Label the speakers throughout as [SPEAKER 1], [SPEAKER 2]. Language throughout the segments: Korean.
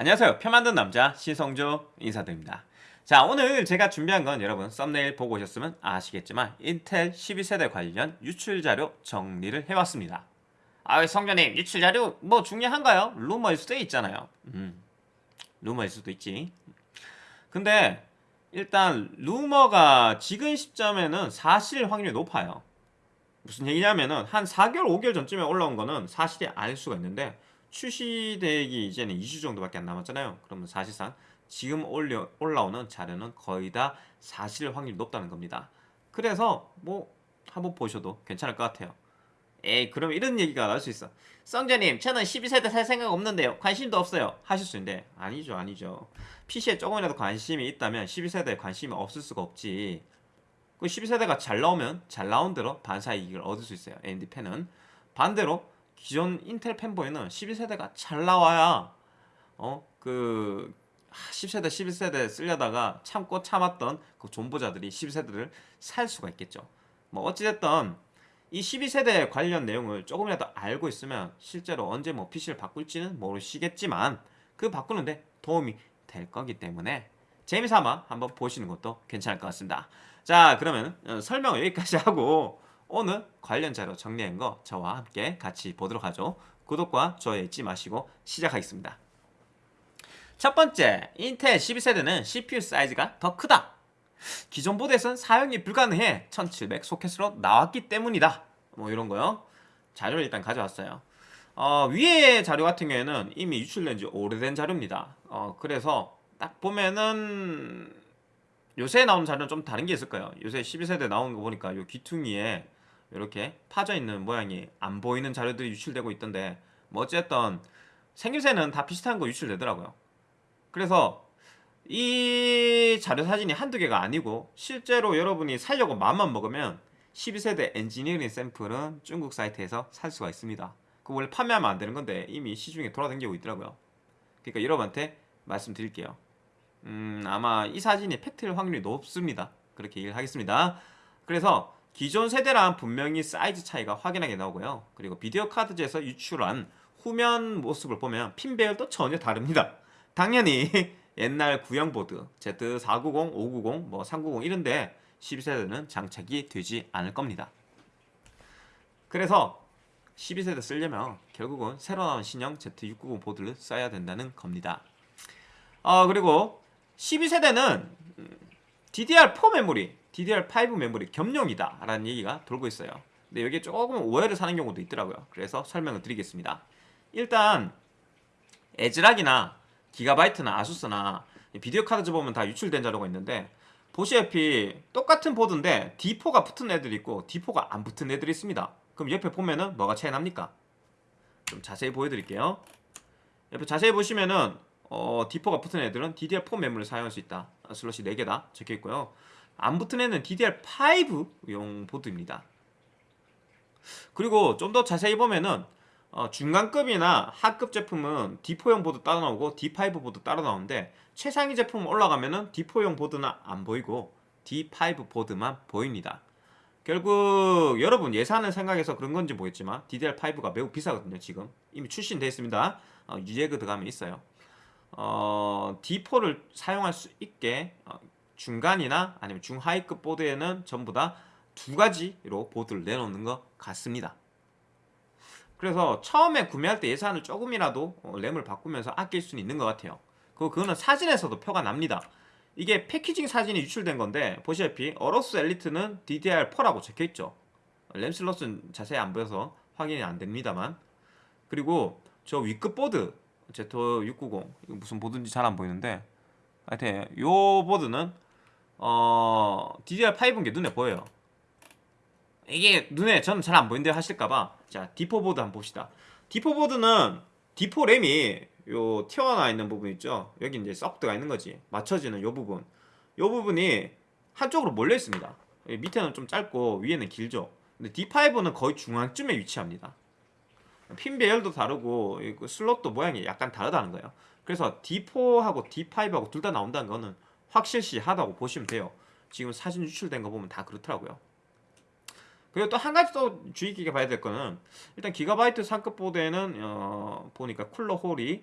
[SPEAKER 1] 안녕하세요. 표 만든 남자 신성조 인사드립니다. 자 오늘 제가 준비한 건 여러분 썸네일 보고 오셨으면 아시겠지만 인텔 12세대 관련 유출자료 정리를 해왔습니다. 아 성조님 유출자료 뭐 중요한가요? 루머일 수도 있잖아요. 음, 루머일 수도 있지. 근데 일단 루머가 지금 시점에는 사실 확률이 높아요. 무슨 얘기냐면은 한 4개월 5개월 전쯤에 올라온 거는 사실이 아닐 수가 있는데 출시되기 이제는 2주 정도밖에 안 남았잖아요. 그러면 사실상 지금 올려, 올라오는 자료는 거의 다 사실 확률이 높다는 겁니다. 그래서 뭐 한번 보셔도 괜찮을 것 같아요. 에이 그럼 이런 얘기가 나올 수 있어. 성재님 저는 12세대 살 생각 없는데요. 관심도 없어요. 하실 수 있는데 아니죠 아니죠. PC에 조금이라도 관심이 있다면 12세대에 관심이 없을 수가 없지. 그 12세대가 잘 나오면 잘 나온 대로 반사 이익을 얻을 수 있어요. AMD 팬은 반대로 기존 인텔 팬보이는 11세대가 잘 나와야 어 그 10세대 11세대 쓰려다가 참고 참았던 그 존보자들이 12세대를 살 수가 있겠죠. 뭐 어찌됐든 이 12세대 관련 내용을 조금이라도 알고 있으면 실제로 언제 뭐 PC를 바꿀지는 모르시겠지만 그 바꾸는데 도움이 될 거기 때문에 재미삼아 한번 보시는 것도 괜찮을 것 같습니다. 자 그러면 어, 설명을 여기까지 하고 오늘 관련 자료 정리한 거 저와 함께 같이 보도록 하죠. 구독과 좋아요 잊지 마시고 시작하겠습니다. 첫 번째, 인텔 12세대는 CPU 사이즈가 더 크다. 기존 보드에선 사용이 불가능해 1700 소켓으로 나왔기 때문이다. 뭐 이런 거요. 자료를 일단 가져왔어요. 어, 위에 자료 같은 경우에는 이미 유출된 지 오래된 자료입니다. 어, 그래서 딱 보면은 요새 나온 자료는 좀 다른 게 있을 거예요. 요새 12세대 나온 거 보니까 요 귀퉁이에 이렇게 파져 있는 모양이 안 보이는 자료들이 유출되고 있던데 뭐 어쨌든 생김새는 다 비슷한 거 유출되더라고요. 그래서 이 자료 사진이 한두 개가 아니고 실제로 여러분이 살려고 마음만 먹으면 12세대 엔지니어링 샘플은 중국 사이트에서 살 수가 있습니다. 그 원래 판매하면 안 되는 건데 이미 시중에 돌아다니고 있더라고요. 그러니까 여러분한테 말씀드릴게요. 음 아마 이 사진이 팩트일 확률이 높습니다. 그렇게 얘기를 하겠습니다. 그래서 기존 세대랑 분명히 사이즈 차이가 확연하게 나오고요. 그리고 VideoCardz에서 유출한 후면 모습을 보면 핀 배열도 전혀 다릅니다. 당연히 옛날 구형 보드 Z490, 590, 뭐 390 이런데 12세대는 장착이 되지 않을 겁니다. 그래서 12세대 쓰려면 결국은 새로 나온 신형 Z690 보드를 써야 된다는 겁니다. 어, 그리고 12세대는 DDR4 메모리 DDR5 메모리 겸용이다 라는 얘기가 돌고 있어요. 근데 여기에 조금 오해를 사는 경우도 있더라고요. 그래서 설명을 드리겠습니다. 일단 에즈락이나 기가바이트나 아수스나 비디오 카드 보면 다 유출된 자료가 있는데 보시다시피 똑같은 보드인데 D4가 붙은 애들이 있고 D4가 안 붙은 애들이 있습니다. 그럼 옆에 보면은 뭐가 차이 납니까? 좀 자세히 보여드릴게요. 옆에 자세히 보시면은 어, D4가 붙은 애들은 DDR4 메모리를 사용할 수 있다. 슬롯이 4개다 적혀있고요 안 붙은 애는 DDR5용 보드입니다. 그리고 좀 더 자세히 보면은 어, 중간급이나 하급 제품은 D4용 보드 따로 나오고 D5 보드 따로 나오는데 최상위 제품 올라가면은 D4용 보드는 안 보이고 D5 보드만 보입니다. 결국 여러분 예산을 생각해서 그런 건지 모르겠지만 DDR5가 매우 비싸거든요 지금 이미 출시되어 있습니다 어, 유예그 들어가면 있어요 어, D4를 사용할 수 있게 어, 중간이나 아니면 중하위급 보드에는 전부 다 두 가지로 보드를 내놓는 것 같습니다. 그래서 처음에 구매할 때 예산을 조금이라도 어, 램을 바꾸면서 아낄 수는 있는 것 같아요. 그거는 사진에서도 표가 납니다. 이게 packaging 사진이 유출된 건데 보시다시피 AORUS ELITE는 DDR4라고 적혀있죠. 램 슬롯은 자세히 안 보여서 확인이 안 됩니다만 그리고 저 위급 보드 Z690 무슨 보드인지 잘 안 보이는데 하여튼 요 보드는 어, DDR5인 게 눈에 보여요. 이게 눈에 저는 잘 안 보이는데 하실까봐 자 D4 보드 한번 봅시다. D4 보드는 D4 램이 요 튀어나와 있는 부분 있죠. 여기 이제 썩드가 있는 거지. 맞춰지는 요 부분. 요 부분이 한쪽으로 몰려 있습니다. 밑에는 좀 짧고 위에는 길죠. 근데 D5는 거의 중앙쯤에 위치합니다. 핀 배열도 다르고 슬롯도 모양이 약간 다르다는 거예요. 그래서 D4하고 D5하고 둘 다 나온다는 거는 확실시하다고 보시면 돼요 지금 사진 유출된 거 보면 다 그렇더라고요 그리고 또 한 가지 또 주의 깊게 봐야 될 거는 일단 기가바이트 상급 보드에는 어, 보니까 쿨러 hole이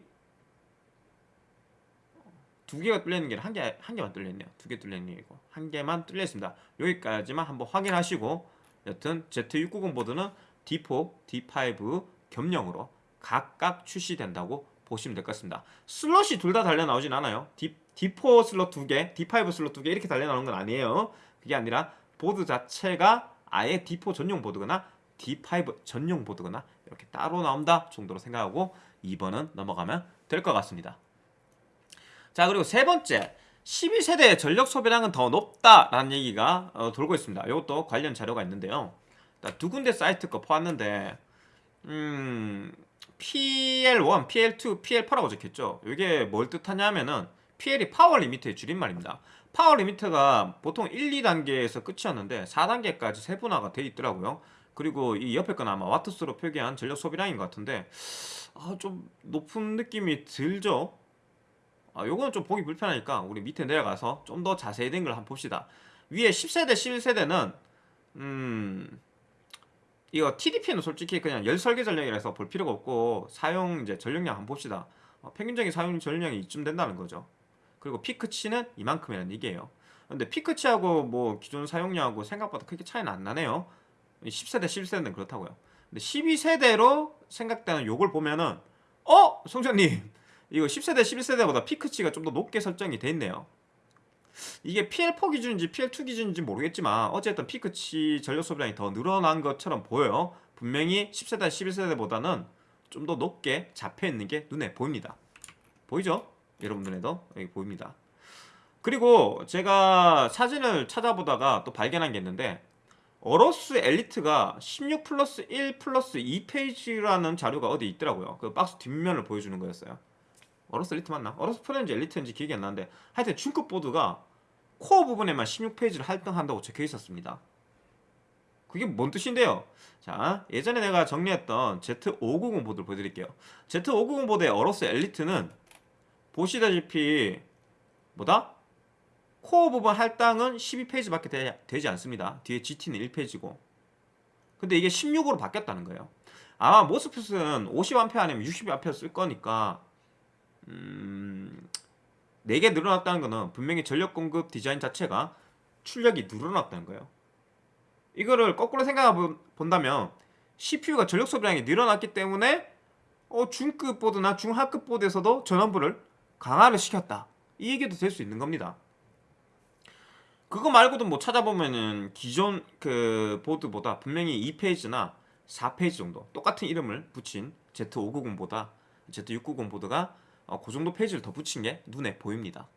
[SPEAKER 1] 두 개가 뚫려 있는 게 한 개 한 개만 뚫려 있네요. 두 개 뚫려 있는 게 이고 한 개만 뚫려 있습니다. 여기까지만 한번 확인하시고 여튼 Z690 보드는 D4, D5 겸용으로 각각 출시된다고 보시면 될 것 같습니다. 슬롯이 둘 다 달려 나오진 않아요. D, D4 슬롯 두 개, D5 슬롯 두 개 이렇게 달려 나오는 건 아니에요. 그게 아니라 보드 자체가 아예 D4 전용 보드거나 D5 전용 보드거나 이렇게 따로 나온다 정도로 생각하고 2번은 넘어가면 될 것 같습니다. 자 그리고 세 번째 12세대의 전력 소비량은 더 높다라는 얘기가 어, 돌고 있습니다. 이것도 관련 자료가 있는데요. 두 군데 사이트 거 보았는데 음, PL1, PL2, PL8라고 적혔죠. 이게 뭘 뜻하냐면은 PL이 power limit의 줄임말입니다. power limit가 보통 1, 2단계에서 끝이었는데 4단계까지 세분화가 돼 있더라고요. 그리고 이 옆에 건 아마 와트수로 표기한 전력 소비량인 것 같은데 아, 좀 높은 느낌이 들죠. 아, 요거는 좀 보기 불편하니까 우리 밑에 내려가서 좀 더 자세히 된 걸 한번 봅시다. 위에 10세대, 11세대는 음 이거 TDP는 솔직히 그냥 열 설계 전력이라서 볼 필요가 없고 사용 이제 전력량 한번 봅시다. 어, 평균적인 사용 전력량이 이쯤 된다는 거죠. 그리고 피크치는 이만큼이라는 얘기예요. 근데 피크치하고 뭐 기존 사용량하고 생각보다 크게 차이는 안 나네요. 10세대, 11세대는 그렇다고요. 근데 12세대로 생각되는 요걸 보면은 어? 송장님 이거 10세대, 11세대보다 피크치가 좀 더 높게 설정이 돼 있네요. 이게 PL4 기준인지 PL2 기준인지 모르겠지만 어쨌든 피크치 전력 소비량이 더 늘어난 것처럼 보여요. 분명히 10세대, 11세대보다는 좀 더 높게 잡혀 있는 게 눈에 보입니다. 보이죠? 여러분 눈에도 여기 보입니다. 그리고 제가 사진을 찾아보다가 또 발견한 게 있는데 AORUS ELITE가 16 플러스 1 플러스 2 phase라는 자료가 어디 있더라고요. 그 박스 뒷면을 보여주는 거였어요. AORUS ELITE 맞나? AORUS 프렌즈 ELITE인지 기억이 안 나는데 하여튼 중급 보드가 코어 부분에만 16 phase를 할당한다고 적혀 있었습니다. 그게 뭔 뜻인데요? 자, 예전에 내가 정리했던 Z590 보드를 보여드릴게요. Z590 보드의 어로스 엘리트는 보시다시피 뭐다? 코어 부분 할당은 12페이지밖에 되, 되지 않습니다. 뒤에 GT는 1페이지고. 근데 이게 16으로 바뀌었다는 거예요. 아마 모스펫은 50A 아니면 60A 쓸 거니까 음, 4개 늘어났다는 것은 분명히 전력 공급 디자인 자체가 출력이 늘어났다는 거예요. 이거를 거꾸로 생각해 본다면 CPU가 전력 소비량이 늘어났기 때문에 어, 중급 보드나 중하급 보드에서도 전원부를 강화를 시켰다. 이 얘기도 될 수 있는 겁니다. 그거 말고도 뭐 찾아보면은 기존 그 보드보다 분명히 2페이지나 4페이지 정도 똑같은 이름을 붙인 Z590보다 Z690 보드가 어, 그 정도 페이지를 더 붙인 게 눈에 보입니다.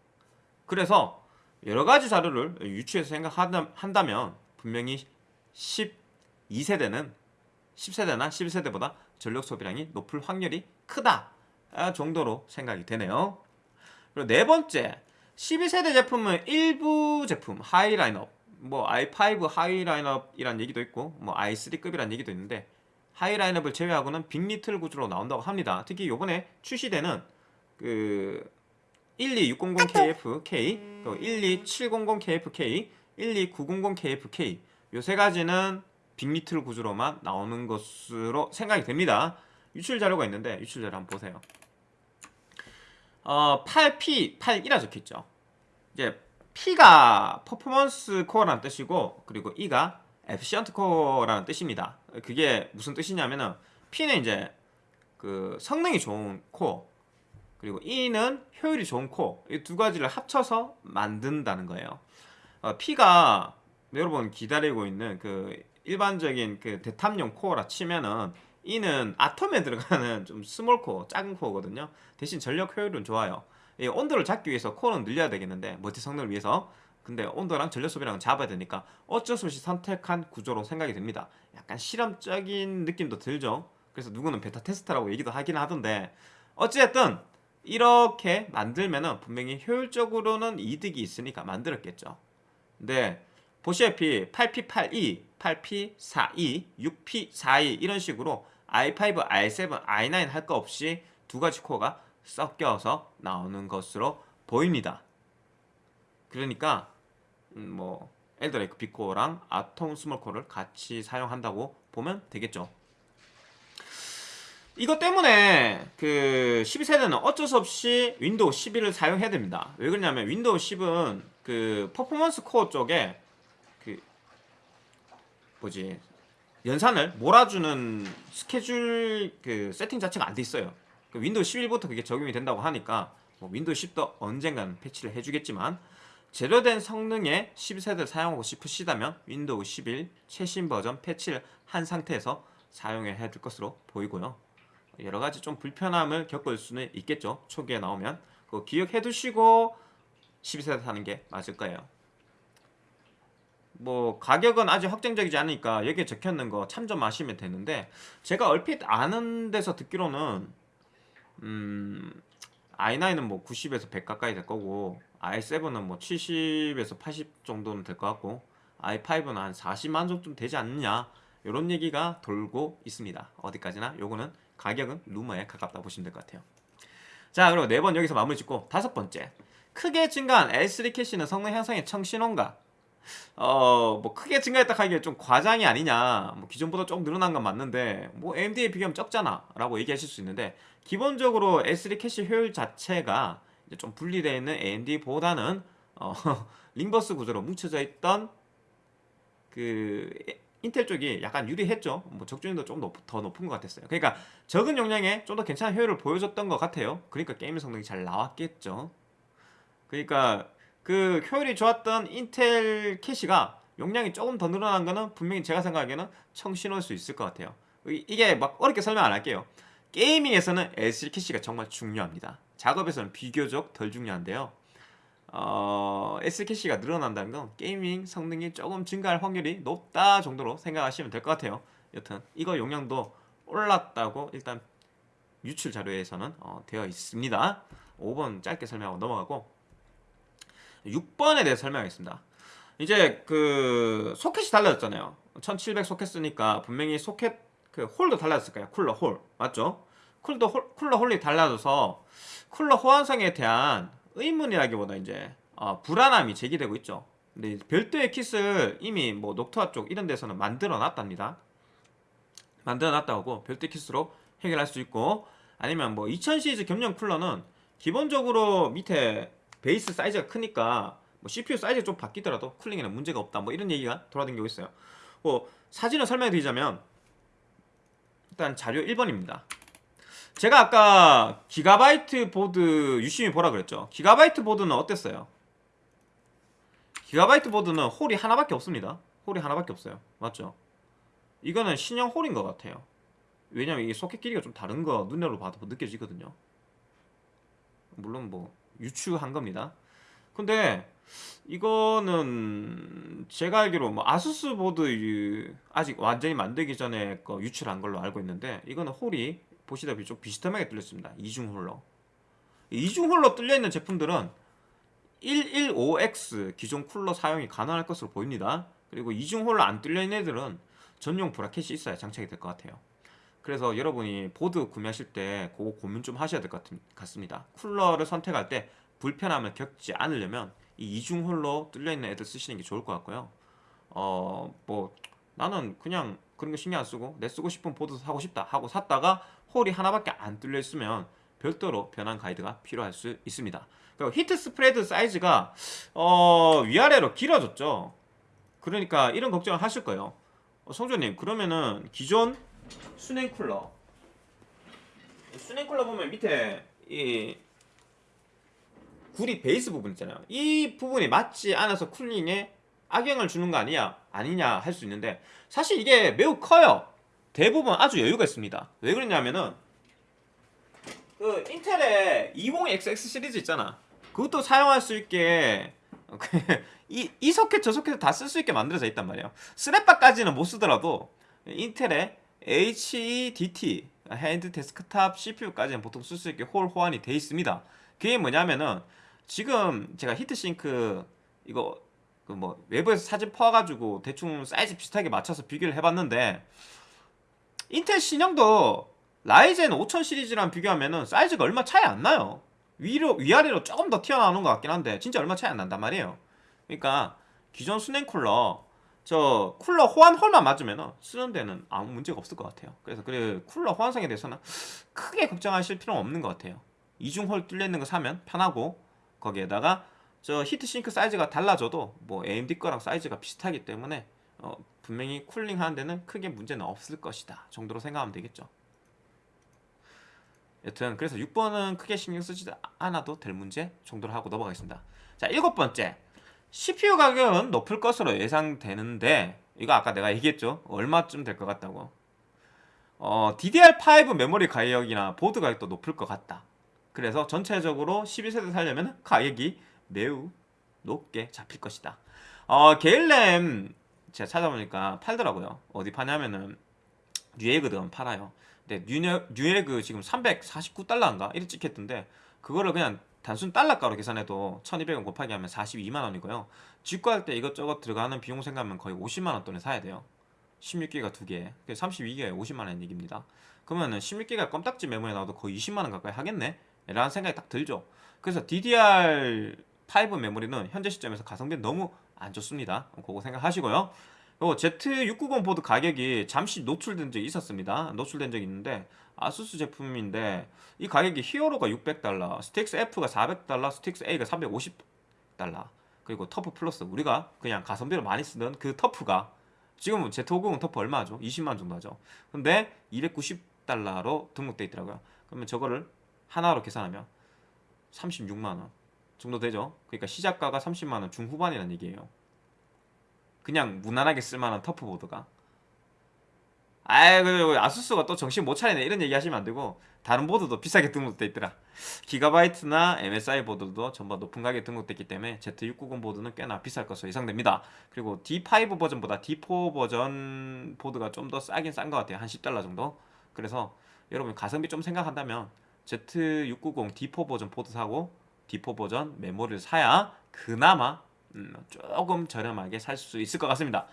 [SPEAKER 1] 그래서 여러 가지 자료를 유추해서 생각한다면 분명히 12세대는 10세대나 11세대보다 전력 소비량이 높을 확률이 크다 정도로 생각이 되네요. 그리고 네 번째 12세대 제품은 일부 제품 high 라인업 뭐 i5 high 라인업이란 얘기도 있고 뭐 i3급이란 얘기도 있는데 high 라인업을 제외하고는 big.LITTLE 구조로 나온다고 합니다. 특히 요번에 출시되는 그 12600KFK, 12700KFK, 12900KFK 요 세 가지는 big.LITTLE 구조로만 나오는 것으로 생각이 됩니다. 유출 자료가 있는데 유출 자료 한번 보세요. 어, 8P, 8E라 적혀있죠. 이제 P가 performance core라는 뜻이고 그리고 E가 efficient core라는 뜻입니다. 그게 무슨 뜻이냐면은 P는 이제 그 성능이 좋은 코어 그리고 E는 효율의 코어 이 두 가지를 합쳐서 만든다는 거예요. 어, P가 여러분 기다리고 있는 그 일반적인 그 데탑용 코어라 치면은 E는 아톰에 들어가는 좀 small core, 작은 코어거든요. 대신 전력 효율은 좋아요. 이 온도를 잡기 위해서 코어는 늘려야 되겠는데 멀티 성능을 위해서. 근데 온도랑 전력 소비량은 잡아야 되니까 어쩔 수 없이 선택한 구조로 생각이 됩니다. 약간 실험적인 느낌도 들죠. 그래서 누구는 베타 테스트라고 얘기도 하긴 하던데 어찌됐든 이렇게 만들면은 분명히 효율적으로는 이득이 있으니까 만들었겠죠. 근데 보시다시피 8P82, 8P42, 6P42 이런 식으로 i5, i7, i9 할 거 없이 두 가지 코어가 섞여서 나오는 것으로 보입니다. 그러니까 음, 뭐 Alder Lake big core랑 아톰 small core를 같이 사용한다고 보면 되겠죠. 이것 때문에 그 12세대는 어쩔 수 없이 윈도우 11을 사용해야 됩니다. 왜 그러냐면 윈도우 10은 그 performance core 쪽에 그 뭐지 연산을 몰아주는 스케줄 그 세팅 자체가 안 돼 있어요. 그 윈도우 11부터 그게 적용이 된다고 하니까 뭐 윈도우 10도 언젠가는 패치를 해주겠지만 제대로 된 성능의 12세대를 사용하고 싶으시다면 윈도우 11 최신 버전 패치를 한 상태에서 사용해야 될 것으로 보이고요. 여러 가지 좀 불편함을 겪을 수는 있겠죠. 초기에 나오면 그거 기억해 두시고 12세대 사는 게 맞을 거예요. 뭐 가격은 아직 확정적이지 않으니까 여기에 적혀있는 거 참조하시면 되는데 제가 얼핏 아는 데서 듣기로는 음 i9은 뭐 90에서 100 가까이 될 거고 i7은 뭐 70에서 80 정도는 될 것 같고 i5는 한 40만 정도 되지 않느냐 이런 얘기가 돌고 있습니다. 어디까지나 요거는 가격은 루머에 가깝다 보시면 될 것 같아요. 자 그리고 네 번 여기서 마무리 짓고 다섯 번째 크게 증가한 L3 캐시는 성능 향상에 청신호인가? 어 뭐 크게 증가했다 하기에 좀 과장이 아니냐 뭐 기존보다 조금 늘어난 건 맞는데 뭐 AMD에 비교하면 적잖아 라고 얘기하실 수 있는데 기본적으로 L3 캐시 효율 자체가 좀 분리되어 있는 AMD보다는 어, ring bus 구조로 뭉쳐져 있던 그 인텔 쪽이 약간 유리했죠. 뭐 적중률도 좀더 높은 것 같았어요. 그러니까 적은 용량에 좀 더 괜찮은 효율을 보여줬던 것 같아요. 그러니까 게임 성능이 잘 나왔겠죠. 그러니까 그 효율이 좋았던 인텔 캐시가 용량이 조금 더 늘어난 거는 분명히 제가 생각하기에는 청신호일 수 있을 것 같아요. 이- 이게 막 어렵게 설명 안 할게요. 게이밍에서는 S3 캐시가 정말 중요합니다. 작업에서는 비교적 덜 중요한데요. 어, S 캐시가 늘어난다는 건 게이밍 성능이 조금 증가할 확률이 높다 정도로 생각하시면 될 것 같아요. 여튼 이거 용량도 올랐다고 일단 유출 자료에서는 어, 되어 있습니다. 5번 짧게 설명하고 넘어가고 6번에 대해 설명하겠습니다. 이제 그 소켓이 달라졌잖아요. 1700 소켓 쓰니까 분명히 소켓 그 hole도 달라졌을 거예요. 쿨러 hole 맞죠? 쿨러 hole 쿨러 hole이 달라져서 쿨러 호환성에 대한 의문이라기보다 이제 어, 불안함이 제기되고 있죠. 근데 별도의 kit을 이미 뭐 녹투아 쪽 이런 데서는 만들어 놨답니다. 만들어 놨다고 별도의 kit으로 해결할 수 있고 아니면 뭐 2000 시리즈 겸용 쿨러는 기본적으로 밑에 베이스 사이즈가 크니까 뭐 CPU 사이즈가 좀 바뀌더라도 cooling에는 문제가 없다 뭐 이런 얘기가 돌아다니고 있어요. 뭐 사진을 설명드리자면 일단 자료 1번입니다. 제가 아까 기가바이트 보드 유심히 보라 그랬죠. 기가바이트 보드는 어땠어요? 기가바이트 보드는 hole이 하나밖에 없습니다. hole이 하나밖에 없어요. 맞죠? 이거는 신형 hole인 것 같아요. 왜냐면 이게 소켓 길이가 좀 다른 거 눈으로 봐도 느껴지거든요. 물론 뭐 유추한 겁니다. 근데 이거는 제가 알기로 뭐 아수스 보드 유- 아직 완전히 만들기 전에 거 유출한 걸로 알고 있는데 이거는 hole이 보시다시피 좀 비스듬하게 뚫렸습니다. 이중 hole로. 이중 hole로 뚫려 있는 제품들은 115X 기존 쿨러 사용이 가능할 것으로 보입니다. 그리고 이중 hole로 안 뚫려 있는 애들은 전용 브라켓이 있어야 장착이 될 것 같아요. 그래서 여러분이 보드 구매하실 때 그거 고민 좀 하셔야 될 것 같습니다. 쿨러를 선택할 때 불편함을 겪지 않으려면 이 이중 hole로 뚫려 있는 애들 쓰시는 게 좋을 것 같고요. 어, 뭐 나는 그냥 그런 거 신경 안 쓰고 내 쓰고 싶은 보드 사고 싶다 하고 샀다가 hole이 하나밖에 안 뚫려 있으면 별도로 변환 가이드가 필요할 수 있습니다. 그리고 heat spread 사이즈가 어, 위아래로 길어졌죠. 그러니까 이런 걱정을 하실 거예요. 어, 성조님 그러면은 기존 수냉 쿨러 수냉 쿨러 보면 밑에 이 구리 베이스 부분 있잖아요. 이 부분이 맞지 않아서 쿨링에 악영을 주는 거 아니야? 아니냐 할 수 있는데 사실 이게 매우 커요. 대부분 아주 여유가 있습니다. 왜 그러냐면은 그 인텔의 20XX 시리즈 있잖아. 그것도 사용할 수 있게 이, 이 소켓 저 소켓 다 쓸 수 있게 만들어져 있단 말이에요. 스냅바까지는 못 쓰더라도 인텔의 HEDT high-end 데스크탑 CPU까지는 보통 쓸 수 있게 hole 호환이 돼 있습니다. 그게 뭐냐면은 지금 제가 heat sink 이거 그 뭐 외부에서 사진 퍼가지고 대충 사이즈 비슷하게 맞춰서 비교를 해봤는데 인텔 신형도 라이젠 5000 시리즈랑 비교하면은 사이즈가 얼마 차이 안 나요. 위로 위아래로 조금 더 튀어나오는 것 같긴 한데 진짜 얼마 차이 안 난단 말이에요. 그러니까 기존 수냉 쿨러 저 쿨러 호환 hole만 맞으면 쓰는 데는 아무 문제가 없을 것 같아요. 그래서 그 쿨러 호환성에 대해서는 크게 걱정하실 필요는 없는 것 같아요. 이중 hole 뚫려 있는 거 사면 편하고 거기에다가 저 heat sink 사이즈가 달라져도 뭐 AMD 거랑 사이즈가 비슷하기 때문에 어, 분명히 쿨링 하는 데는 크게 문제는 없을 것이다 정도로 생각하면 되겠죠. 여튼 그래서 6번은 크게 신경 쓰지 않아도 될 문제 정도로 하고 넘어가겠습니다. 자 일곱 번째. CPU 가격은 높을 것으로 예상되는데 이거 아까 내가 얘기했죠? 얼마쯤 될 것 같다고? 어, DDR5 메모리 가격이나 보드 가격도 높을 것 같다. 그래서 전체적으로 12세대 살려면 가격이 매우 높게 잡힐 것이다. 어, 게일램 제가 찾아보니까 팔더라고요. 어디 파냐면은 뉴에그든 팔아요. 근데 뉴에, 뉴에그 지금 349달러인가? 이렇게 찍혔던데 그거를 그냥 단순 달러가로 계산해도 1200원 곱하기 하면 42만원이고요. 직구할 때 이것저것 들어가는 비용 생각하면 거의 50만원 돈에 사야 돼요. 16기가 두개. 32기가에 50만원 얘기입니다. 그러면 은 16기가 껌딱지 메모리 나와도 거의 20만원 가까이 하겠네? 라는 생각이 딱 들죠. 그래서 DDR5 메모리는 현재 시점에서 가성비 너무 안 좋습니다. 그거 생각하시고요. 그리고 Z690 보드 가격이 잠시 노출된 적이 있었습니다. 노출된 적이 있는데 아수스 제품인데 이 가격이 히어로가 600달러, STRIX F가 400달러, STRIX A가 350달러 그리고 TUF 플러스 우리가 그냥 가성비로 많이 쓰던 그 TUF가 지금은 Z590 TUF 얼마죠? 20만 정도 하죠. 근데 290달러로 등록돼 있더라고요. 그러면 저거를 하나로 계산하면 36만원 정도 되죠. 그러니까 시작가가 30만원 중후반이라는 얘기예요. 그냥 무난하게 쓸만한 터프보드가. 아이 그 아수스가 또 정신 못 차리네. 이런 얘기 하시면 안 되고 다른 보드도 비싸게 등록돼 있더라. 기가바이트나 MSI 보드도 전부 높은 가격에 등록됐기 때문에 Z690 보드는 꽤나 비쌀 것으로 예상됩니다. 그리고 D5 버전보다 D4 버전 보드가 좀 더 싸긴 싼 것 같아요. 한 10달러 정도? 그래서 여러분 가성비 좀 생각한다면 Z690 D4 버전 보드 사고 D4 버전 메모리를 사야 그나마 음, 조금 저렴하게 살 수 있을 것 같습니다.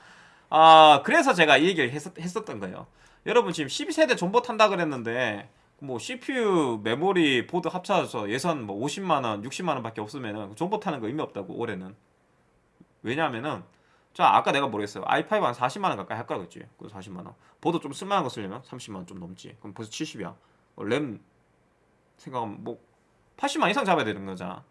[SPEAKER 1] 아 그래서 제가 이 얘기를 했었, 했었던 거예요. 여러분 지금 12세대 존버 탄다 그랬는데 뭐 CPU 메모리 보드 합쳐서 예산 뭐 50만원 60만원 밖에 없으면은 존버 타는 거 의미 없다고 올해는. 왜냐하면은 자 아까 내가 뭐랬어요? i5 한 40만원 가까이 할 거라 그랬지. 그 40만원. 보드 좀 쓸만한 거 쓰려면 30만원 좀 넘지. 그럼 벌써 70이야. 어, 램 생각하면 뭐 80만 이상 잡아야 되는 거잖아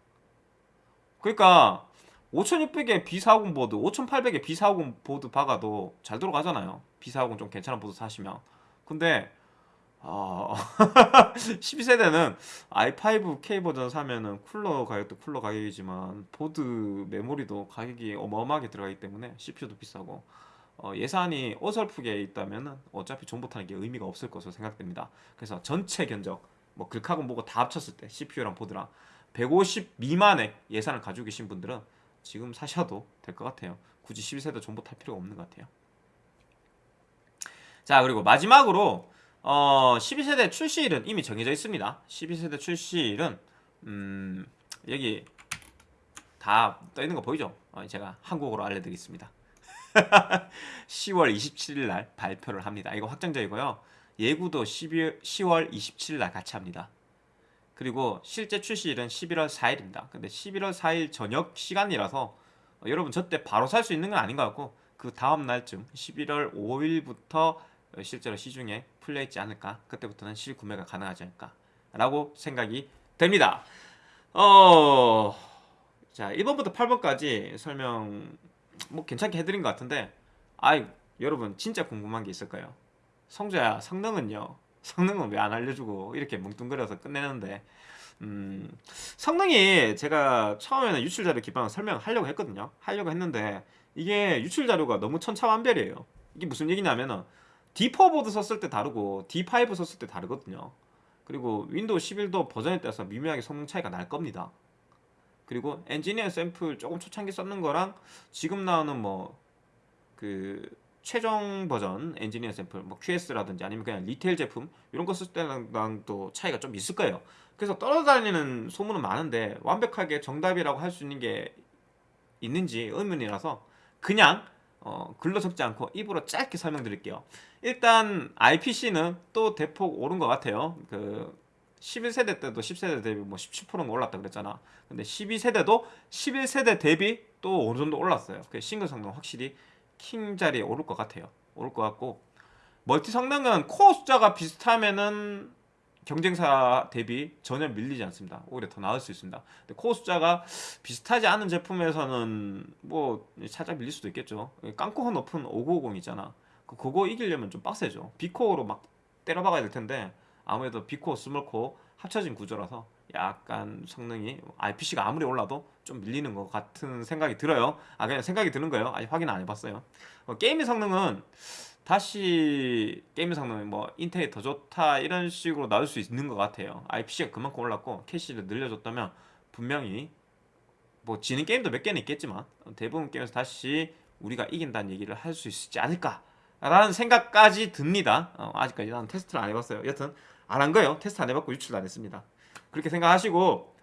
[SPEAKER 1] 그러니까 5600에 B450 보드, 5800에 B450 보드 박아도 잘 들어가잖아요. B450 좀 괜찮은 보드 사시면. 근데 어... 12세대는 i5K 버전 사면은 쿨러 가격도 쿨러 가격이지만 보드 메모리도 가격이 어마어마하게 들어가기 때문에 CPU도 비싸고 어, 예산이 어설프게 있다면 어차피 존버 타는 게 의미가 없을 것으로 생각됩니다. 그래서 전체 견적 뭐 글카고 뭐고 다 합쳤을 때 CPU랑 보드랑 150 미만의 예산을 가지고 계신 분들은 지금 사셔도 될 것 같아요. 굳이 12세대 전부 탈 필요가 없는 것 같아요. 자 그리고 마지막으로 어, 12세대 출시일은 이미 정해져 있습니다. 12세대 출시일은 음, 여기 다 떠있는 거 보이죠? 어, 제가 한국어로 알려드리겠습니다. 10월 27일 날 발표를 합니다. 이거 확정적이고요 예구도 12, 10월 27일 날 같이 합니다. 그리고 실제 출시일은 11월 4일입니다. 근데 11월 4일 저녁 시간이라서 어, 여러분 저 때 바로 살 수 있는 건 아닌 것 같고 그 다음 날쯤 11월 5일부터 실제로 시중에 풀려 있지 않을까? 그때부터는 실구매가 가능하지 않을까? 라고 생각이 됩니다. 어... 자 1번부터 8번까지 설명 뭐 괜찮게 해드린 것 같은데 아이 여러분 진짜 궁금한 게 있을 까요 성조야 성능은요? 성능은 왜 안 알려주고 이렇게 뭉뚱그려서 끝내는데? 음, 성능이 제가 처음에는 유출자료 기반으로 설명을 하려고 했거든요. 하려고 했는데 이게 유출자료가 너무 천차만별이에요. 이게 무슨 얘기냐면은 D4 보드 썼을 때 다르고 D5 썼을 때 다르거든요. 그리고 윈도우 11도 버전에 따라서 미묘하게 성능 차이가 날 겁니다. 그리고 엔지니어 샘플 조금 초창기 썼는 거랑 지금 나오는 뭐 그 최종 버전 엔지니어 샘플 뭐 QS라든지 아니면 그냥 retail 제품 이런 거 쓸 때랑 또 차이가 좀 있을 거예요. 그래서 떠돌아다니는 소문은 많은데 완벽하게 정답이라고 할 수 있는 게 있는지 의문이라서 그냥 어, 글로 적지 않고 입으로 짧게 설명드릴게요. 일단 IPC는 또 대폭 오른 것 같아요. 그 11세대 때도 10세대 대비 뭐 17%는 올랐다 그랬잖아. 근데 12세대도 11세대 대비 또 어느 정도 올랐어요. 그 싱글 성능 확실히 킹 자리에 오를 것 같아요. 오를 것 같고 멀티 성능은 코어 숫자가 비슷하면은 경쟁사 대비 전혀 밀리지 않습니다. 오히려 더 나을 수 있습니다. 근데 코어 숫자가 비슷하지 않은 제품에서는 뭐 살짝 밀릴 수도 있겠죠. 깡코어 높은 5950 있잖아. 그- 그거 이기려면 좀 빡세죠. big core로 막 때려박아야 될 텐데 아무래도 big core, small core 합쳐진 구조라서 약간 성능이 IPC가 아무리 올라도 좀 밀리는 것 같은 생각이 들어요. 아 그냥 생각이 드는 거예요. 아직 확인 안 해봤어요. 어, 게임의 성능은 다시 게임의 성능은 뭐 인텔이 더 좋다 이런 식으로 나올 수 있는 것 같아요. IPC가 그만큼 올랐고 캐시를 늘려줬다면 분명히 뭐 지는 게임도 몇 개는 있겠지만 대부분 게임에서 다시 우리가 이긴다는 얘기를 할 수 있지 않을까 라는 생각까지 듭니다. 어, 아직까지 나는 테스트를 안 해봤어요. 여튼 안 한 거예요. 테스트 안 해봤고 유출도 안 했습니다. 그렇게 생각하시고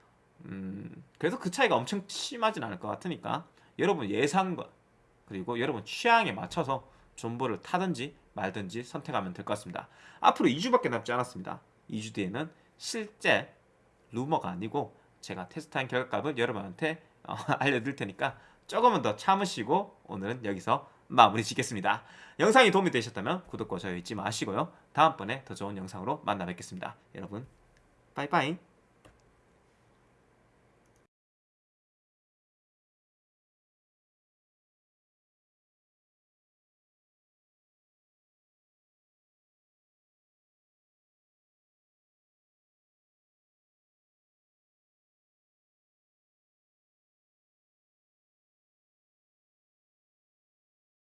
[SPEAKER 1] 음, 그래서 그 차이가 엄청 심하진 않을 것 같으니까 여러분 예상과 그리고 여러분 취향에 맞춰서 존버를 타든지 말든지 선택하면 될 것 같습니다. 앞으로 2주밖에 남지 않았습니다. 2주 뒤에는 실제 루머가 아니고 제가 테스트한 결과값을 여러분한테 어, 알려드릴 테니까 조금은 더 참으시고 오늘은 여기서 마무리 짓겠습니다. 영상이 도움이 되셨다면 구독과 좋아요 잊지 마시고요. 다음번에 더 좋은 영상으로 만나 뵙겠습니다. 여러분 빠이빠이